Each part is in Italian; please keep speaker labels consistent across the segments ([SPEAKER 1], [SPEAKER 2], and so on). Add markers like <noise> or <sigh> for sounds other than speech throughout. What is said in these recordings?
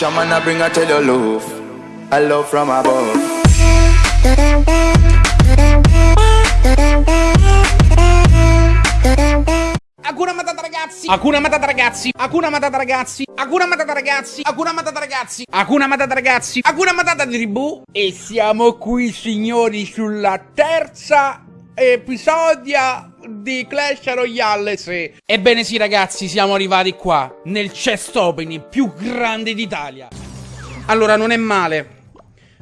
[SPEAKER 1] Shaman I bring her tell you love, a love from above.
[SPEAKER 2] Hakuna Matata ragazzi Hakuna Matata ragazzi Hakuna Matata ragazzi Hakuna Matata ragazzi Hakuna Matata ragazzi Hakuna Matata ragazzi Hakuna Matata tribù E siamo qui signori sulla terza episodio di Clash Royale sì. Ebbene sì ragazzi siamo arrivati qua Nel chest opening più grande d'Italia Allora non è male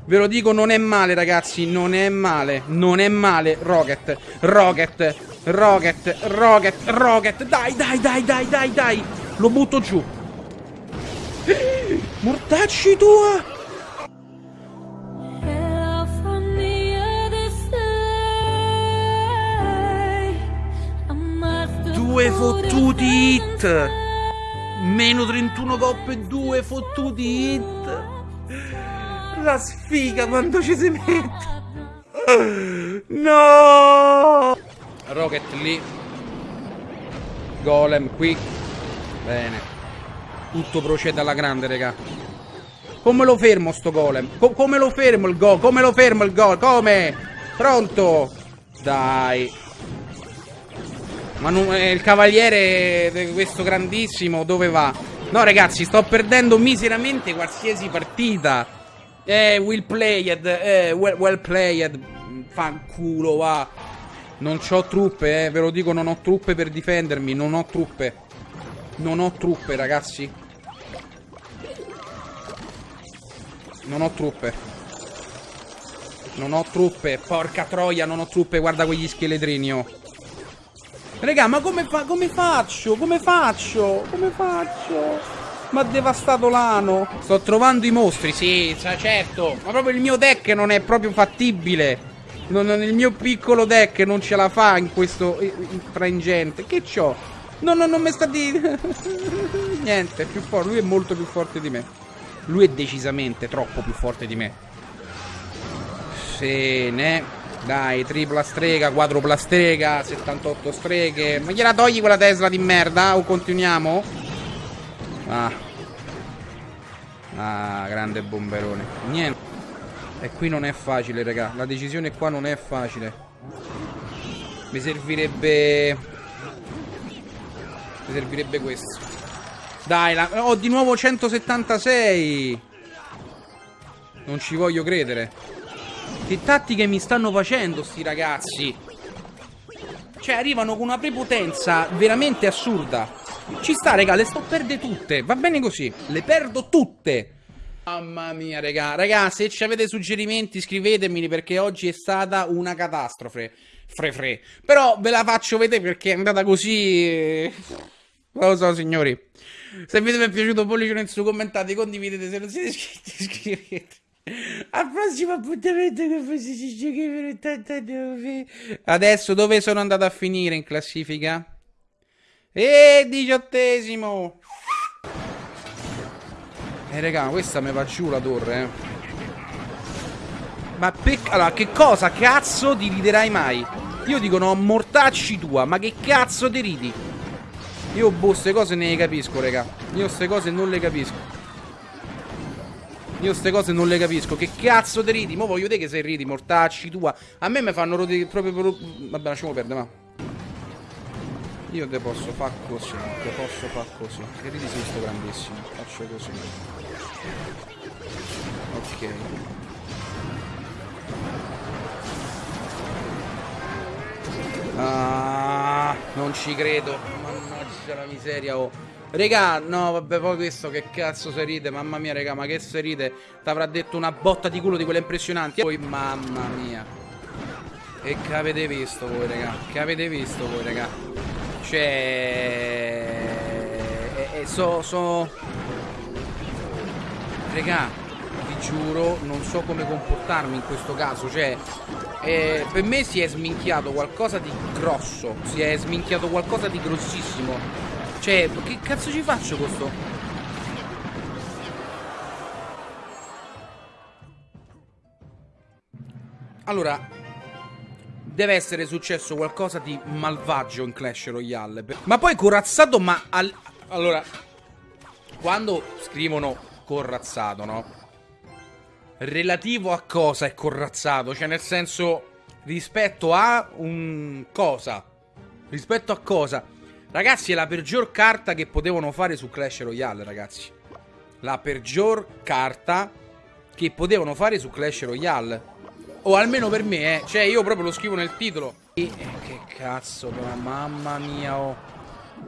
[SPEAKER 2] Ve lo dico, non è male, ragazzi. Non è male. Non è male. Rocket. Rocket. Rocket. Rocket. Rocket. Dai, dai, dai, dai, dai, dai. Lo butto giù. <gasps> Mortacci tua. Fottuti hit. Meno 31 coppe, due fottuti hit. La sfiga quando ci si mette. No! Rocket lì. Golem qui. Bene. Tutto procede alla grande, raga. Come lo fermo sto golem? Co come lo fermo il gol? Come lo fermo il gol? Come? Pronto? Dai. Ma non, eh, il cavaliere di questo grandissimo dove va? No ragazzi, sto perdendo miseramente qualsiasi partita. Eh, well played, eh, well, well played. Fanculo, va. Non ho truppe, eh, ve lo dico, non ho truppe per difendermi, non ho truppe. Non ho truppe, ragazzi. Non ho truppe. Non ho truppe, porca troia, non ho truppe, guarda quegli scheletrini, oh. Raga, ma come, fa come faccio? Come faccio? Come faccio? Ma ha devastato l'ano. Sto trovando i mostri, sì, certo. Ma proprio il mio deck non è proprio fattibile. Non, non, il mio piccolo deck non ce la fa in questo frangente. Che c'ho? No, no, non mi sta di... <laughs> Niente, è più forte. Lui è molto più forte di me. Lui è decisamente troppo più forte di me. Se ne... Dai, tripla strega, quadrupla strega, 78 streghe. Ma gliela togli quella Tesla di merda? O continuiamo? Ah. Ah, grande bomberone. Niente. E qui non è facile, raga. La decisione qua non è facile. Mi servirebbe... Mi servirebbe questo. Dai, la... ho di nuovo 176. Non ci voglio credere. Che tattiche mi stanno facendo sti ragazzi? Cioè, arrivano con una prepotenza veramente assurda. Ci sta, raga, le sto perde tutte. Va bene così. Le perdo tutte. Mamma mia, raga. Raga, se ci avete suggerimenti scrivetemeli perché oggi è stata una catastrofe. Fre fre. Però ve la faccio vedere perché è andata così... Non lo so, signori. Se il video vi è piaciuto pollice in su, commentate, condividete. Se non siete iscritti, <laughs> iscrivetevi. Al prossimo appuntamento che giochi per 89. Adesso dove sono andato a finire in classifica? E diciottesimo. Eh raga, questa mi va giù la torre, eh. Ma per... Allora, che cosa cazzo ti riderai mai? Io dico no, mortacci tua, ma che cazzo ti ridi? Io boh, queste cose ne capisco, raga. Io queste cose non le capisco. Io queste cose non le capisco. Che cazzo ti ridi? Mo voglio vedere che sei ridi, mortacci tua. A me mi fanno rodi proprio per... Vabbè, lasciamo perdere, ma. Io te posso far così. Te posso far così. Che ridi sei sto grandissimo. Faccio così. Ok. Ah, non ci credo. Mannaggia la miseria, oh. Regà, no, vabbè, poi questo che cazzo se ride, mamma mia, regà, ma che se ride? T'avrà detto una botta di culo di quelle impressionanti. Poi, mamma mia. E che avete visto voi, regà? Che avete visto voi, regà? Cioè... E, e so, so... Regà, vi giuro, non so come comportarmi in questo caso, cioè... Eh, per me si è sminchiato qualcosa di grosso, si è sminchiato qualcosa di grossissimo. Cioè, che cazzo ci faccio con sto? Allora, deve essere successo qualcosa di malvagio in Clash Royale. Ma poi corazzato, ma... Al... Allora, quando scrivono corazzato, no? Relativo a cosa è corazzato? Cioè, nel senso, rispetto a un cosa? Rispetto a cosa? Ragazzi, è la peggior carta che potevano fare su Clash Royale, ragazzi. La peggior carta che potevano fare su Clash Royale. O almeno per me, eh. Cioè, io proprio lo scrivo nel titolo. E, che cazzo, però, mamma mia, oh.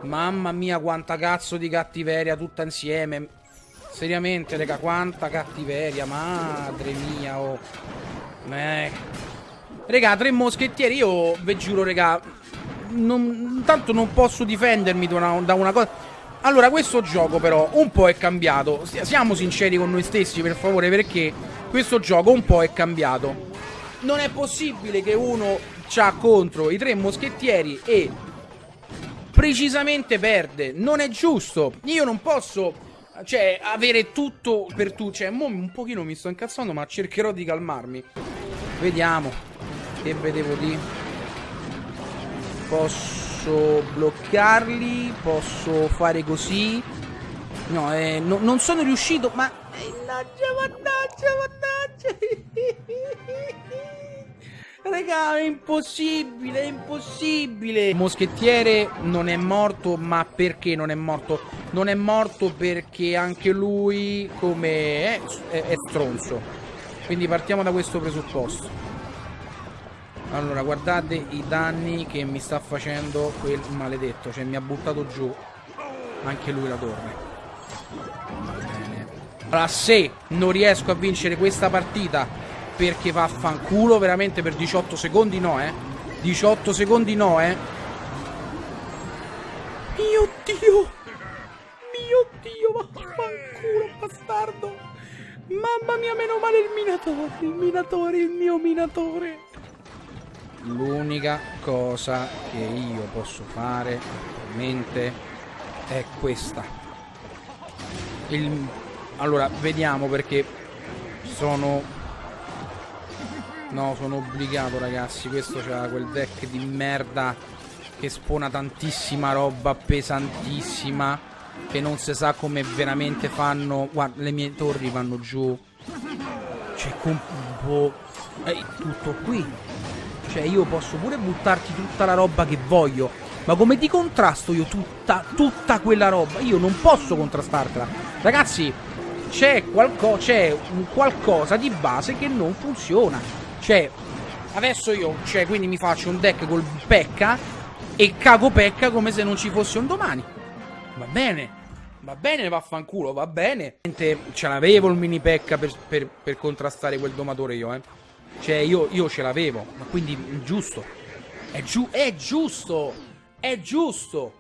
[SPEAKER 2] Mamma mia, quanta cazzo di cattiveria tutta insieme. Seriamente, raga, quanta cattiveria, madre mia, oh. Eh. Raga, tre moschettieri, io vi giuro, raga, non, tanto non posso difendermi da una, da una cosa... Allora, questo gioco però un po' è cambiato. Siamo sinceri con noi stessi, per favore, perché questo gioco un po' è cambiato. Non è possibile che uno c'ha contro i tre moschettieri e precisamente perde. Non è giusto. Io non posso cioè, avere tutto per tu. Cioè, mo un pochino mi sto incazzando, ma cercherò di calmarmi. Vediamo. Che vedevo di. Posso bloccarli. Posso fare così. No, eh, no non sono riuscito, ma. Mannaggia, mannaggia, mannaggia. <laughs> Raga, è impossibile, è impossibile. Moschettiere non è morto, ma perché non è morto? Non è morto perché anche lui, come è, è, è stronzo. Quindi partiamo da questo presupposto. Allora, guardate i danni che mi sta facendo quel maledetto. Cioè, mi ha buttato giù anche lui la torre. Va. Allora, se non riesco a vincere questa partita perché vaffanculo veramente per 18 secondi no, eh. 18 secondi no, eh. Mio Dio. Mio Dio, vaffanculo, bastardo. Mamma mia, meno male il minatore, il minatore, il mio minatore. L'unica cosa che io posso fare attualmente è questa. Il... Allora, vediamo perché sono No, sono obbligato ragazzi. Questo c'ha quel deck di merda Che spona tantissima roba Pesantissima Che non si sa come veramente fanno. Guarda, le mie torri vanno giù. Cioè, combo È tutto qui Cioè, io posso pure buttarti tutta la roba che voglio Ma come ti contrasto io tutta, tutta quella roba? Io non posso contrastartela Ragazzi, c'è qualco un qualcosa di base che non funziona cioè, adesso io, cioè, quindi mi faccio un deck col Pekka e cago Pekka come se non ci fosse un domani. Va bene. Va bene, vaffanculo, va bene. Ce l'avevo il mini Pekka per, per, per, contrastare quel domatore io, eh. Cioè, io, io ce l'avevo. Ma quindi, giusto. È, giu è giusto. È giusto.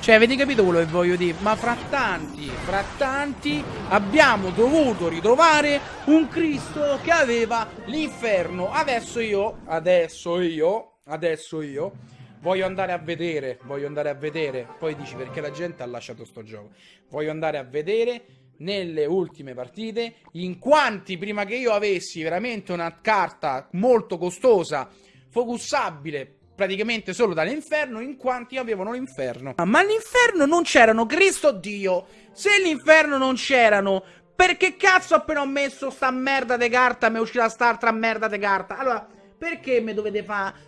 [SPEAKER 2] Cioè, avete capito quello che voglio dire? Ma fra tanti, fra tanti, abbiamo dovuto ritrovare un Cristo che aveva l'inferno. Adesso io, adesso io, adesso io, voglio andare a vedere, voglio andare a vedere. Poi dici perché la gente ha lasciato sto gioco. Voglio andare a vedere nelle ultime partite in quanti prima che io avessi veramente una carta molto costosa, focussabile praticamente solo dall'inferno in quanti avevano l'inferno. Ma all'inferno non c'erano Cristo Dio. Se l'inferno non c'erano, perché cazzo appena ho messo sta merda di carta mi è uscita st'altra merda di carta? Allora, perché mi dovete fare...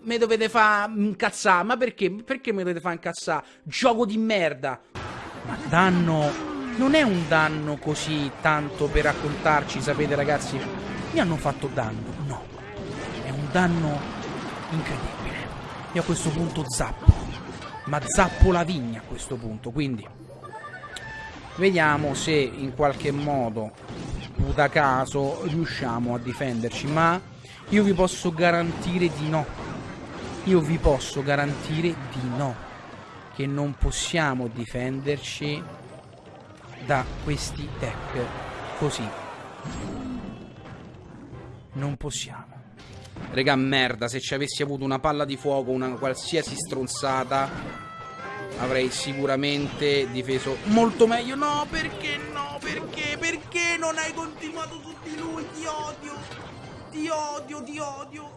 [SPEAKER 2] Mi dovete fare incazzare? Ma perché? Perché mi dovete fare incazzare? Gioco di merda. Ma danno... Non è un danno così tanto per raccontarci, sapete ragazzi? Mi hanno fatto danno. No. È un danno incredibile. Io a questo punto zappo. Ma zappo la vigna a questo punto, quindi... Vediamo se in qualche modo, da caso, riusciamo a difenderci. Ma io vi posso garantire di no. Io vi posso garantire di no. Che non possiamo difenderci da questi deck così. Non possiamo. Regà, merda, se ci avessi avuto una palla di fuoco, una qualsiasi stronzata, avrei sicuramente difeso molto meglio. No, perché no? Perché? Perché non hai continuato su di lui? Ti odio. Ti odio, ti odio.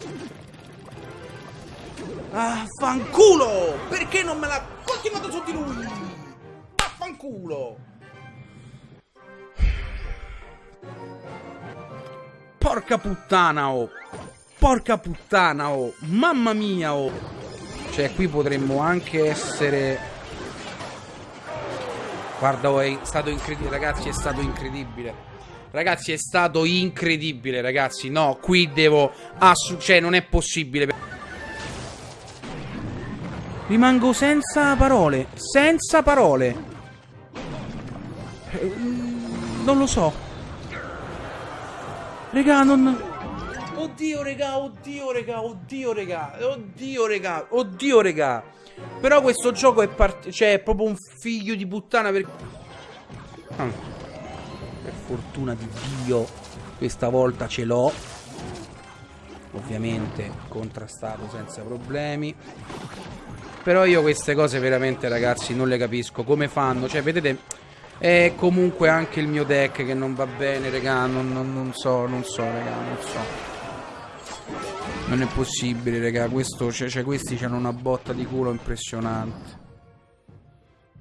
[SPEAKER 2] Ah, fanculo! Perché non me l'ha continuato su di lui? Ah, Porca puttana, oh. Porca puttana, oh. Mamma mia, oh. Cioè, qui potremmo anche essere... Guarda, oh, è stato incredibile, ragazzi, è stato incredibile. Ragazzi, è stato incredibile, ragazzi. No, qui devo... Assu cioè, non è possibile. Rimango senza parole. Senza parole. Eh, non lo so. Regà, non... Oddio, regà, oddio, regà, oddio, regà, oddio, regà, oddio, regà. Però questo gioco è part... Cioè, è proprio un figlio di puttana per... Ah. Per fortuna di Dio, questa volta ce l'ho. Ovviamente contrastato senza problemi. Però io queste cose veramente, ragazzi, non le capisco. Come fanno? Cioè, vedete... È comunque anche il mio deck che non va bene, raga. Non, non, non so, non so, raga, non so. Non è possibile, raga. Questo, cioè, cioè, questi hanno una botta di culo impressionante.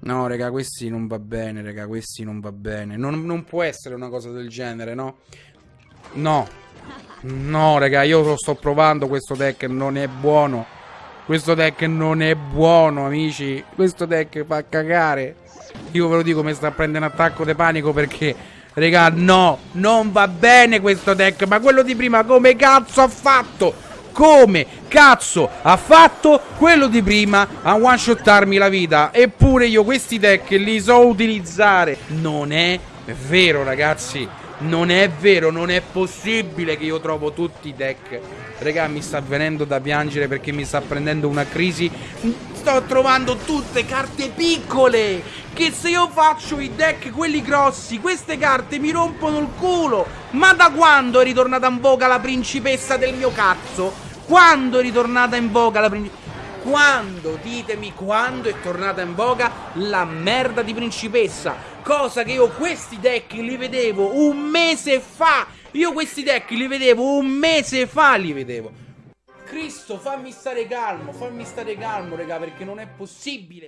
[SPEAKER 2] No, raga, questi non va bene, raga. Questi non va bene. Non, non può essere una cosa del genere, no? No. No, raga, io lo sto provando. Questo deck non è buono. Questo deck non è buono, amici. Questo deck fa cagare. Io ve lo dico, mi sta a prendere un attacco di panico perché... Raga, no, non va bene questo deck. Ma quello di prima come cazzo ha fatto? come cazzo ha fatto quello di prima a one shotarmi la vita. Eppure io questi deck li so utilizzare. Non è vero, ragazzi. Non è vero, non è possibile che io trovo tutti i deck. Raga, mi sta venendo da piangere perché mi sta prendendo una crisi. Sto trovando tutte carte piccole. Che se io faccio i deck quelli grossi, queste carte mi rompono il culo. Ma da quando è ritornata in voga la principessa del mio cazzo? Quando è ritornata in voga la principessa? Quando, ditemi, quando è tornata in voga la merda di principessa? Cosa che io questi deck li vedevo un mese fa. Io questi deck li vedevo un mese fa, li vedevo. Cristo, fammi stare calmo, fammi stare calmo, raga, perché non è possibile.